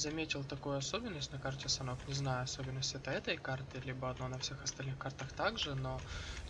заметил такую особенность на карте Санок. Не знаю, особенность это этой карты, либо одно на всех остальных картах также, но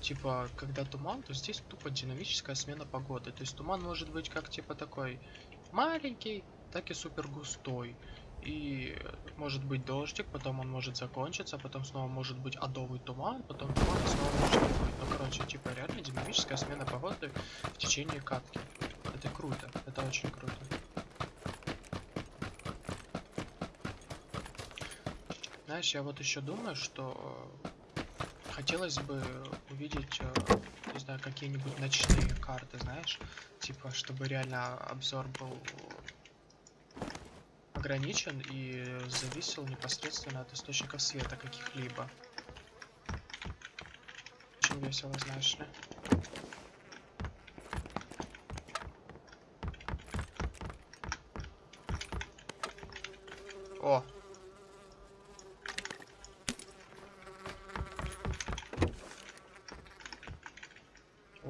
типа, когда туман, то здесь тупо динамическая смена погоды. То есть туман может быть как типа такой маленький, так и супер густой. И может быть дождик, потом он может закончиться, потом снова может быть адовый туман, потом туман снова может быть. Ну, короче, типа реально динамическая смена погоды в течение катки. Это круто, это очень круто. Знаешь, я вот еще думаю, что хотелось бы увидеть, э, не знаю, какие-нибудь ночные карты, знаешь, типа, чтобы реально обзор был ограничен и зависел непосредственно от источников света каких-либо. Очень весело, знаешь ли. О!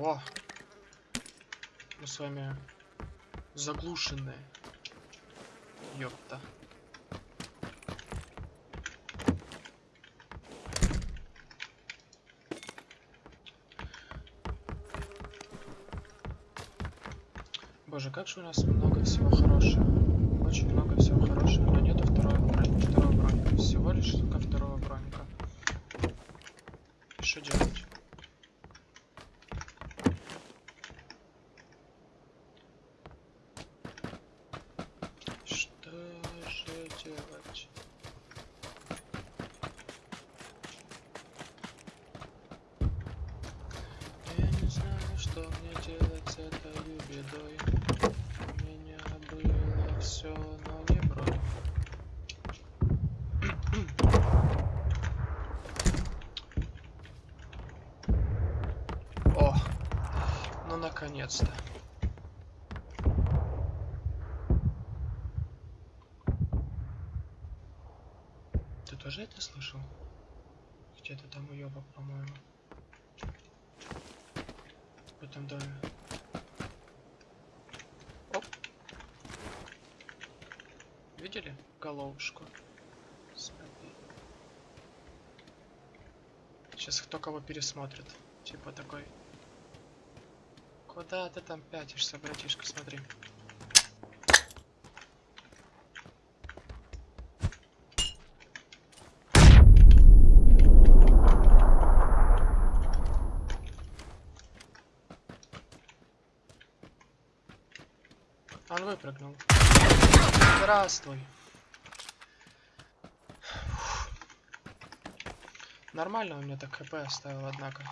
О! Мы с вами заглушенные. Ёпта. Боже, как же у нас много всего хорошего. Очень много всего хорошего, но нету второго броника. Второго броника. Всего лишь только тоже это слышал? Где-то там уебок, по-моему. В этом доме. Оп. Видели головушку? Смотри. Сейчас кто кого пересмотрит. Типа такой. Куда ты там пятишься, братишка, смотри. Он выпрыгнул. Здравствуй. Нормально у меня так хп оставил, однако.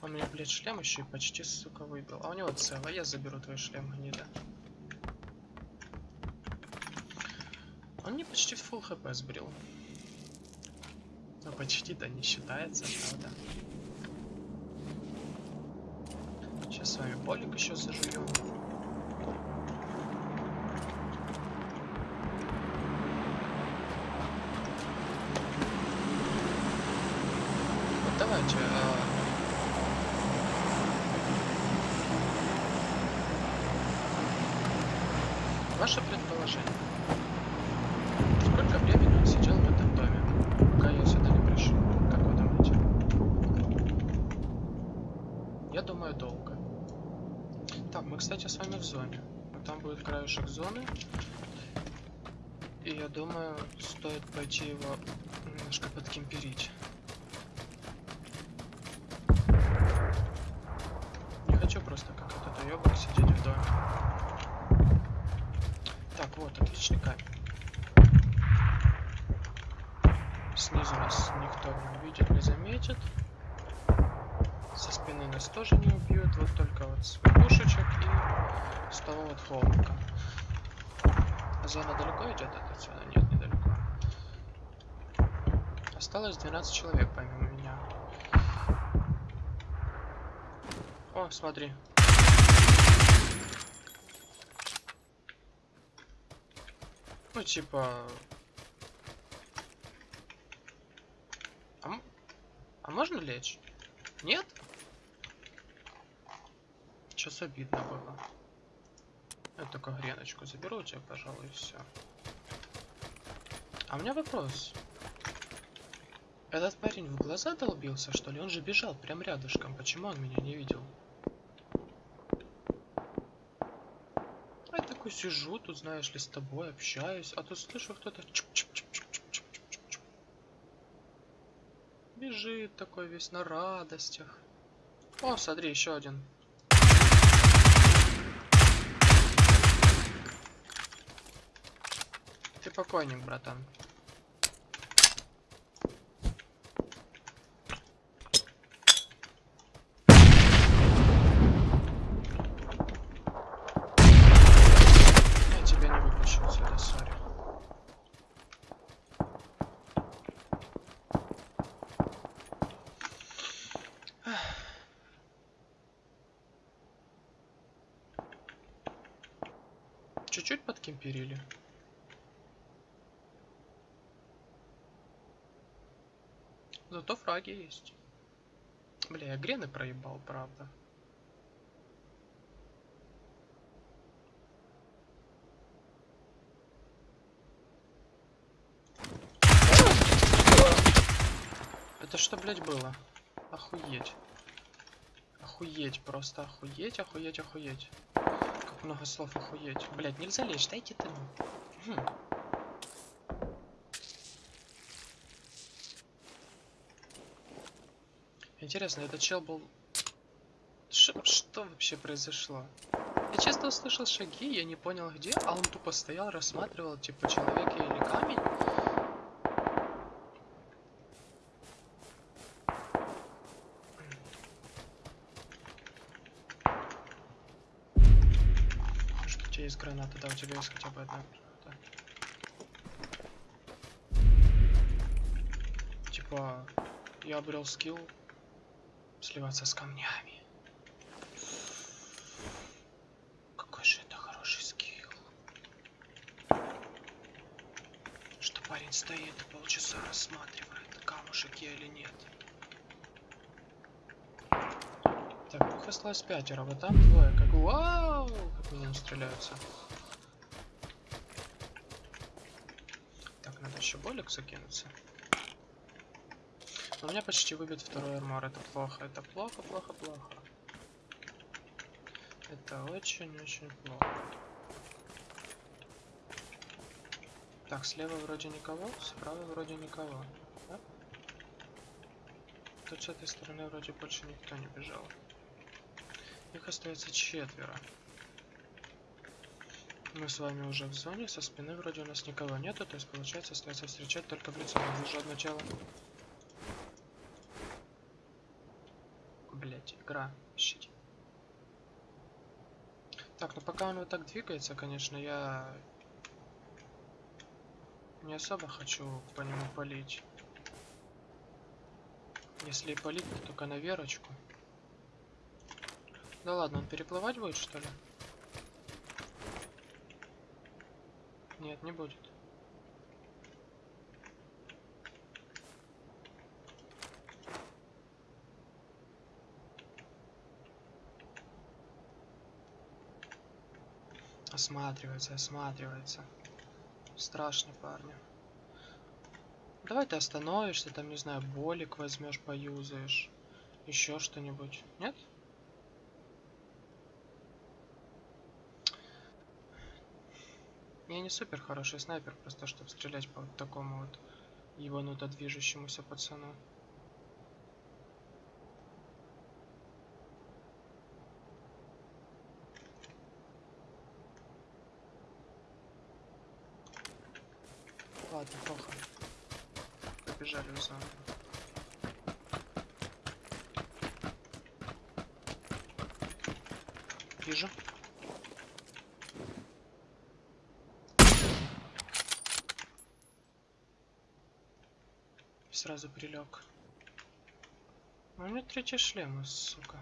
Он мне, блядь, шлем еще и почти, сука, выбил. А у него цело. Я заберу твой шлем, гнида. Он мне почти full хп сбрил. Ну, почти-то не считается, правда. Сейчас с вами полик еще зажуем. Вот давайте. а, Ваше предположение. Сколько времени он сидел в этом доме, пока я сюда не пришел? Как вы думаете? Я думаю, долго. Так, мы, кстати, с вами в зоне. Там будет краешек зоны. И я думаю, стоит пойти его немножко подкемперить. Не хочу просто как этот уебок сидеть в доме. Так, вот, отличный камень. Снизу нас никто не увидит, не заметит. Со спины нас тоже не убьют, вот только вот с пушечек того вот холмика. Зона далеко идет от отсюда? Нет, недалеко. Осталось 12 человек помимо меня. О, смотри. Ну, типа... А, а можно лечь? Нет? Сейчас обидно было. Я только греночку заберу у тебя, пожалуй, и все. А у меня вопрос. Этот парень в глаза долбился, что ли? Он же бежал прям рядышком. Почему он меня не видел? Я такой сижу, тут, знаешь ли, с тобой общаюсь, а тут слышу кто-то. Бежит такой весь на радостях. О, смотри, еще один. Покойник, братан. Чуть-чуть подкемперили. Зато фраги есть. Бля, я грены проебал, правда. Это что, блядь, было? Охуеть. Охуеть, просто охуеть, охуеть, охуеть. Как много слов охуеть. Блядь, нельзя лечь, дайте ты. Хм. Интересно, этот чел был... Ш- что вообще произошло? Я честно услышал шаги, я не понял где, а он тупо стоял, рассматривал, типа, человек или камень. Может, у тебя есть граната, да, у тебя есть хотя бы одна граната. Типа, я обрел скилл сливаться с камнями. Какой же это хороший скилл. Что парень стоит и полчаса рассматривает, камушек я или нет. Так, их осталось пятеро, вот там двое. Как вау! Как они стреляются. Так, надо еще болик закинуться. У меня почти выбит второй армор. Это плохо. Это плохо, плохо, плохо. Это очень-очень плохо. Так, слева вроде никого, справа вроде никого. Да? Тут с этой стороны вроде больше никто не бежал. Их остается четверо. Мы с вами уже в зоне, со спины вроде у нас никого нету, то есть получается остается встречать только в лицо. Вижу одно тело. Блять, игра, щит. Так, ну пока он вот так двигается, конечно, я не особо хочу по нему полить. Если и полить, то только на верочку. Да ладно, он переплывать будет, что ли? Нет, не будет. Осматривается, осматривается. Страшно, парни. Давай ты остановишься, там, не знаю, болик возьмешь, поюзаешь. Еще что-нибудь. Нет? Я не супер хороший снайпер, просто чтобы стрелять по вот такому вот ебануто движущемуся пацану. Ладно, плохо. Побежали в зону. Вижу. Сразу прилег. У меня третий шлем, сука.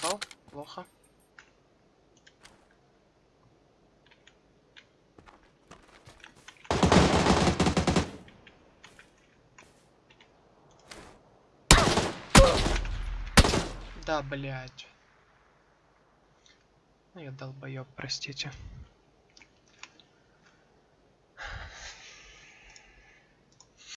попал. Плохо. Да, блядь. Ну я долбоёб, простите.